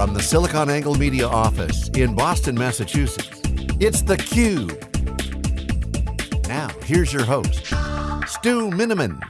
From the SiliconANGLE Media office in Boston, Massachusetts, it's theCUBE. Now, here's your host, Stu Miniman.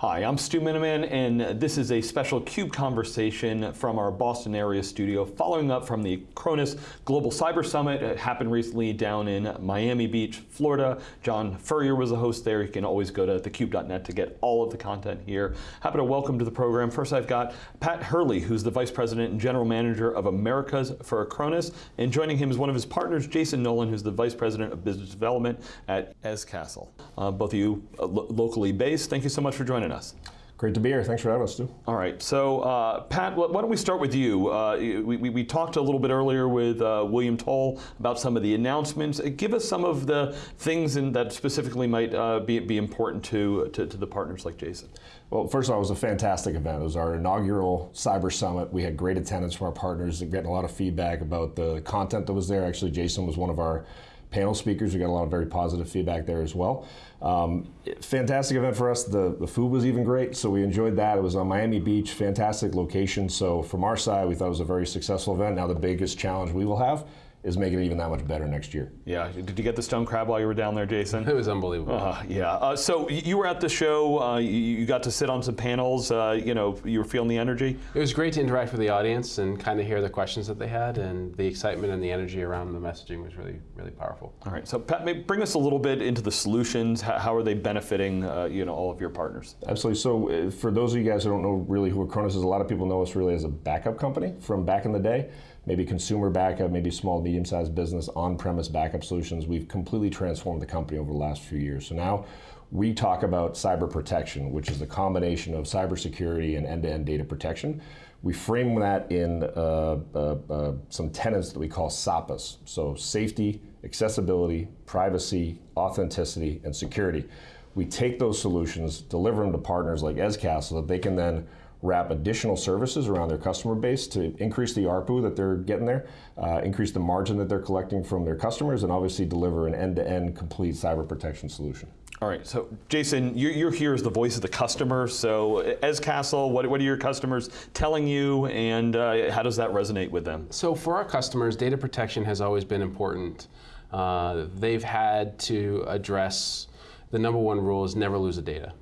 Hi, I'm Stu Miniman, and this is a special CUBE conversation from our Boston area studio, following up from the Acronis Global Cyber Summit. It happened recently down in Miami Beach, Florida. John Furrier was the host there. You can always go to thecube.net to get all of the content here. Happy to welcome to the program. First, I've got Pat Hurley, who's the Vice President and General Manager of Americas for Acronis, and joining him is one of his partners, Jason Nolan, who's the Vice President of Business Development at Eze Castle. Uh, both of you uh, lo locally based. Thank you so much for joining us. Great to be here. Thanks for having us, Stu. All right. So, uh, Pat, why don't we start with you? Uh, we, we, we, talked a little bit earlier with uh, William Toll about some of the announcements. Give us some of the things in, that specifically might uh, be, be important to, to, to the partners like Jason. Well, first of all, it was a fantastic event. It was our inaugural Cyber Summit. We had great attendance from our partners, getting a lot of feedback about the content that was there. Actually, Jason was one of our panel speakers. We got a lot of very positive feedback there as well. Um, fantastic event for us. The, the food was even great, so we enjoyed that. It was on Miami Beach, fantastic location. So from our side, we thought it was a very successful event. Now the biggest challenge we will have is making it even that much better next year. Yeah, did you get the stone crab while you were down there, Jason? It was unbelievable. Uh, yeah, uh, so you were at the show, uh, you, you, got to sit on some panels, uh, you know, you were feeling the energy? It was great to interact with the audience and kind of hear the questions that they had and the excitement and the energy around the messaging was really, really powerful. All right, so Pat, bring us a little bit into the solutions, how, how are they benefiting, uh, you know, all of your partners? Absolutely, so uh, for those of you guys who don't know really who Acronis is, a lot of people know us really as a backup company from back in the day maybe consumer backup, maybe small, medium-sized business, on-premise backup solutions. We've completely transformed the company over the last few years. So now we talk about cyber protection, which is the combination of cybersecurity and end-to-end data protection. We frame that in uh, uh, uh, some tenets that we call SAPAS. So safety, accessibility, privacy, authenticity, and security. We take those solutions, deliver them to partners like Eze Castle so that they can then wrap additional services around their customer base to increase the ARPU that they're getting there, uh, increase the margin that they're collecting from their customers, and obviously deliver an end-to-end -end complete cyber protection solution. All right, so Jason, you're, you're, here as the voice of the customer. So Eze Castle, what, what are your customers telling you and uh, how does that resonate with them? So for our customers, data protection has always been important. Uh, they've had to address the number one rule is never lose the data.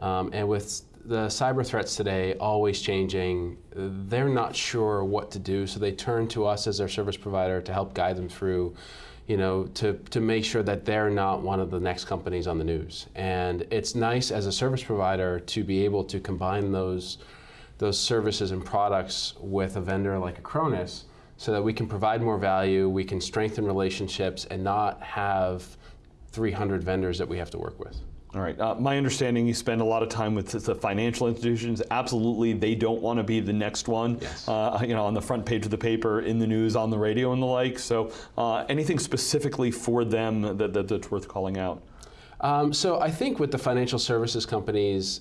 Um, and with the cyber threats today always changing. They're not sure what to do, so they turn to us as their service provider to help guide them through, you know, to, to make sure that they're not one of the next companies on the news. And it's nice as a service provider to be able to combine those, those services and products with a vendor like Acronis so that we can provide more value, we can strengthen relationships and not have 300 vendors that we have to work with. All right. Uh, my understanding, you spend a lot of time with the financial institutions. Absolutely, they don't want to be the next one. Yes. Uh, you know, on the front page of the paper, in the news, on the radio, and the like. So, uh, anything specifically for them that, that, that's worth calling out? Um, so, I think with the financial services companies,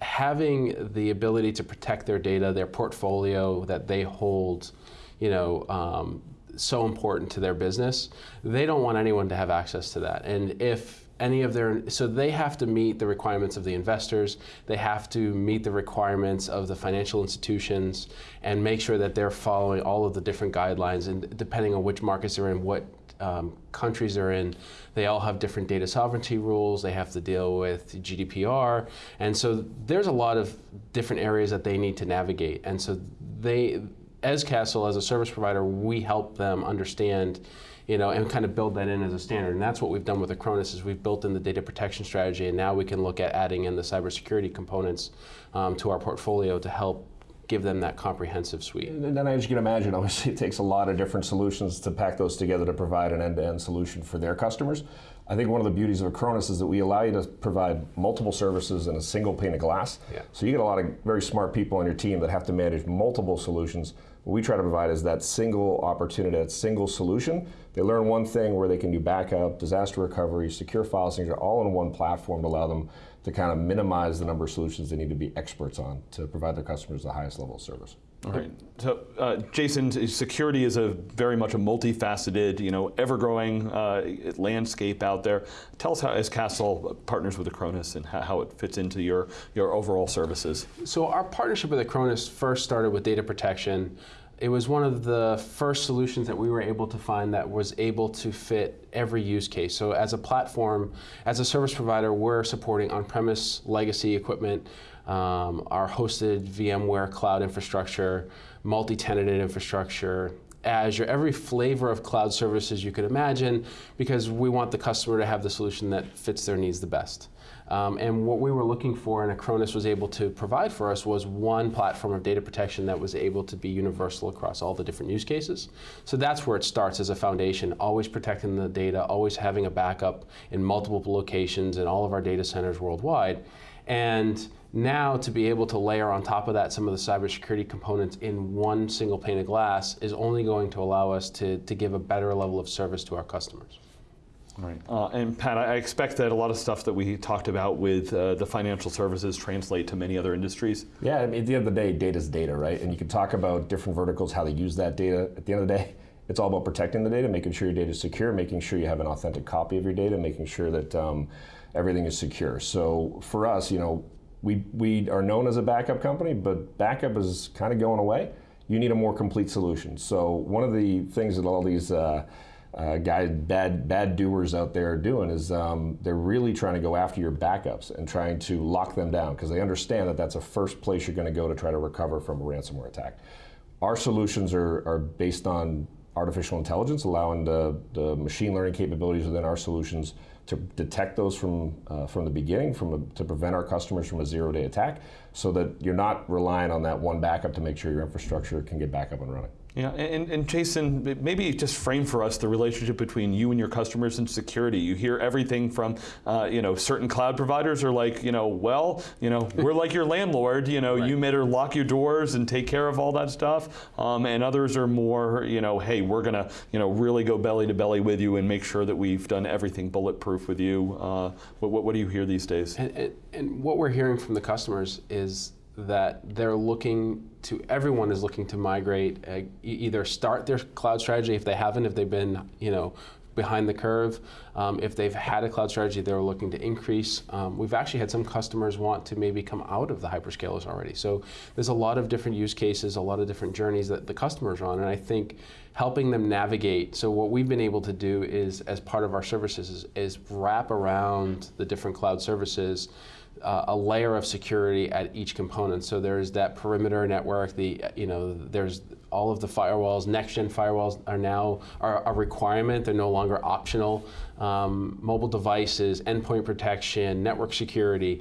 having the ability to protect their data, their portfolio that they hold, you know, um, so important to their business. They don't want anyone to have access to that. And if any of their, so they have to meet the requirements of the investors, they have to meet the requirements of the financial institutions and make sure that they're following all of the different guidelines. And depending on which markets they're in, what um, countries they're in, they all have different data sovereignty rules, they have to deal with GDPR, and so there's a lot of different areas that they need to navigate. And so they, Eze Castle, as a service provider, we help them understand you know, and kind of build that in as a standard. And that's what we've done with Acronis is we've built in the data protection strategy, and now we can look at adding in the cybersecurity components um, to our portfolio to help give them that comprehensive suite. And then as you can imagine, obviously it takes a lot of different solutions to pack those together to provide an end-to-end -end solution for their customers. I think one of the beauties of Acronis is that we allow you to provide multiple services in a single pane of glass. Yeah. So you get a lot of very smart people on your team that have to manage multiple solutions what we try to provide is that single opportunity, that single solution. They learn one thing where they can do backup, disaster recovery, secure file signature, all in one platform to allow them to kind of minimize the number of solutions they need to be experts on to provide their customers the highest level of service. All right. So, uh, Jason, security is a very much a multifaceted, you know, ever-growing uh, landscape out there. Tell us how, Eze Castle partners with Acronis, and how, how it fits into your your overall services. So, our partnership with Acronis first started with data protection. It was one of the first solutions that we were able to find that was able to fit every use case. So, as a platform, as a service provider, we're supporting on-premise legacy equipment um, our hosted VMware cloud infrastructure, multi-tenanted infrastructure, Azure, every flavor of cloud services you could imagine, because we want the customer to have the solution that fits their needs the best. Um, and what we were looking for and Acronis was able to provide for us was one platform of data protection that was able to be universal across all the different use cases. So that's where it starts as a foundation, always protecting the data, always having a backup in multiple locations in all of our data centers worldwide. And now to be able to layer on top of that some of the cybersecurity components in one single pane of glass is only going to allow us to, to give a better level of service to our customers. Right. Uh, and Pat, I expect that a lot of stuff that we talked about with uh, the financial services translate to many other industries. Yeah, I mean, at the end of the day, data is data, right? And you can talk about different verticals, how they use that data. At the end of the day, it's all about protecting the data, making sure your data is secure, making sure you have an authentic copy of your data, making sure that um, everything is secure. So for us, you know, we, we are known as a backup company, but backup is kind of going away. You need a more complete solution. So one of the things that all these uh, uh, guys, bad bad doers out there are doing is um, they're really trying to go after your backups and trying to lock them down because they understand that that's the first place you're going to go to try to recover from a ransomware attack. Our solutions are, are based on artificial intelligence, allowing the, the machine learning capabilities within our solutions to detect those from, uh, from the beginning, from a, to prevent our customers from a zero-day attack, so that you're not relying on that one backup to make sure your infrastructure can get back up and running. Yeah, and, and Jason, maybe just frame for us the relationship between you and your customers and security. You hear everything from, uh, you know, certain cloud providers are like, you know, well, you know, we're like your landlord, you know, right. you better lock your doors and take care of all that stuff. Um, and others are more, you know, hey, we're going to, you know, really go belly to belly with you and make sure that we've done everything bulletproof with you. Uh, what, what, what, do you hear these days? And, and, and what we're hearing from the customers is that they're looking to everyone is looking to migrate uh, either start their cloud strategy if they haven't if they've been you know behind the curve. Um, if they've had a cloud strategy they're looking to increase. Um, we've actually had some customers want to maybe come out of the hyperscalers already. So there's a lot of different use cases a lot of different journeys that the customers are on. And i think helping them navigate so what we've been able to do is as part of our services is, is wrap around the different cloud services uh, a layer of security at each component. So there's that perimeter network. The you know there's all of the firewalls. Next gen firewalls are now are a requirement. They're no longer optional. Um, mobile devices, endpoint protection, network security.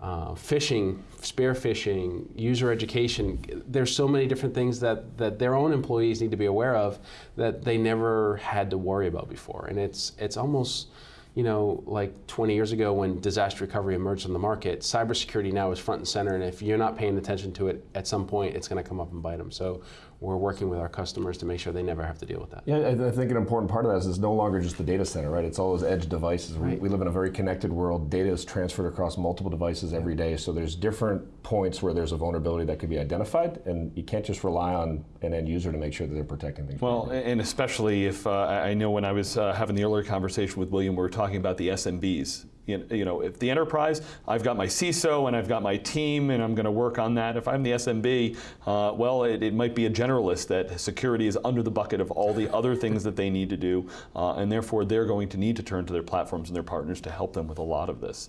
Uh, phishing, spear phishing, user education. There's so many different things that, that their own employees need to be aware of that they never had to worry about before. And it's, it's almost, you know, like 20 years ago when disaster recovery emerged on the market, cybersecurity now is front and center, and if you're not paying attention to it, at some point it's going to come up and bite them. So we're working with our customers to make sure they never have to deal with that. Yeah, I think an important part of that is it's no longer just the data center, right? It's all those edge devices. Right. We, we, live in a very connected world. Data is transferred across multiple devices every day, so there's different points where there's a vulnerability that could be identified, and you can't just rely on an end user to make sure that they're protecting things. Well, and especially if uh, I know when I was uh, having the earlier conversation with William, we were talking about the SMBs you know, if the enterprise, I've got my CISO and I've got my team and I'm going to work on that. If I'm the SMB, uh, well, it, it, might be a generalist that security is under the bucket of all the other things that they need to do, uh, and therefore they're going to need to turn to their platforms and their partners to help them with a lot of this.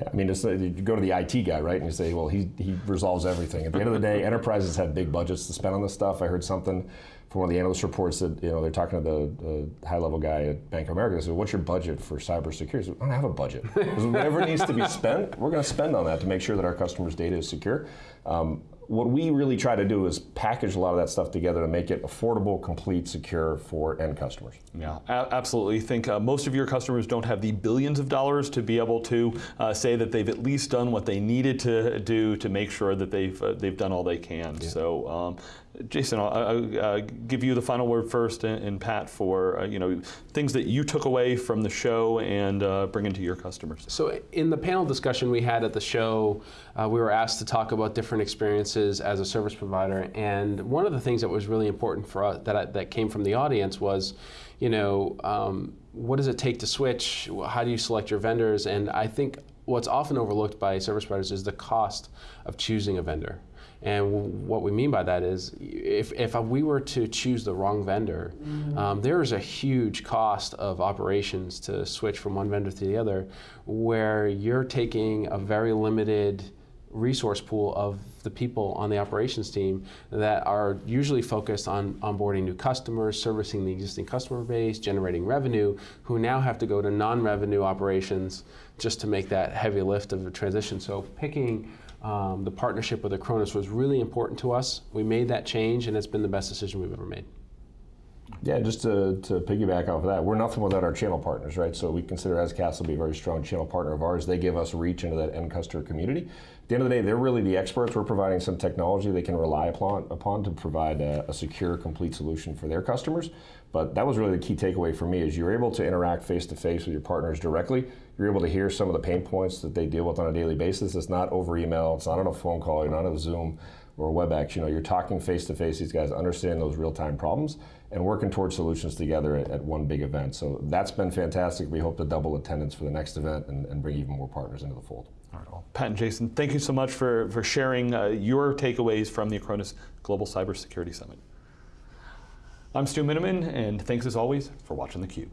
Yeah, I mean, it's, you go to the IT guy, right, and you say, well, he, he resolves everything. At the end of the day, enterprises have big budgets to spend on this stuff. I heard something from one of the analyst reports that you know they're talking to the, the high-level guy at Bank of America. They said, "What's your budget for cybersecurity?" I, said, I don't have a budget. whatever needs to be spent, we're going to spend on that to make sure that our customers' data is secure. Um, what we really try to do is package a lot of that stuff together to make it affordable, complete, secure for end customers. Yeah, absolutely. I think uh, most of your customers don't have the billions of dollars to be able to uh, say that they've at least done what they needed to do to make sure that they've uh, they've done all they can. Yeah. So um, Jason, I'll, I'll uh, give you the final word first, and, and Pat for uh, you know things that you took away from the show and uh, bring into your customers. So in the panel discussion we had at the show, uh, we were asked to talk about different experiences as a service provider. And one of the things that was really important for us that, I, that came from the audience was, you know, um, what does it take to switch? How do you select your vendors? And I think what's often overlooked by service providers is the cost of choosing a vendor. And what we mean by that is, if, if we were to choose the wrong vendor, um, there is a huge cost of operations to switch from one vendor to the other, where you're taking a very limited resource pool of the people on the operations team that are usually focused on onboarding new customers, servicing the existing customer base, generating revenue, who now have to go to non-revenue operations just to make that heavy lift of the transition. So picking um, the partnership with Acronis was really important to us. We made that change, and it's been the best decision we've ever made. Yeah, just to, to piggyback off of that, we're nothing without our channel partners, right? So we consider Eze Castle to be a very strong channel partner of ours. They give us reach into that end customer community. At the end of the day, they're really the experts. We're providing some technology they can rely upon, upon to provide a, a secure, complete solution for their customers. But that was really the key takeaway for me is you're able to interact face to face with your partners directly. You're able to hear some of the pain points that they deal with on a daily basis. It's not over email, it's not on a phone call, you're not on a Zoom or WebEx. You know, you're talking face to face. These guys understand those real time problems and working towards solutions together at, at, one big event. So that's been fantastic. We hope to double attendance for the next event and, and bring even more partners into the fold. All right, well, Pat and Jason, thank you so much for, for sharing uh, your takeaways from the Acronis Global Cybersecurity Summit. I'm Stu Miniman, and thanks as always for watching theCUBE.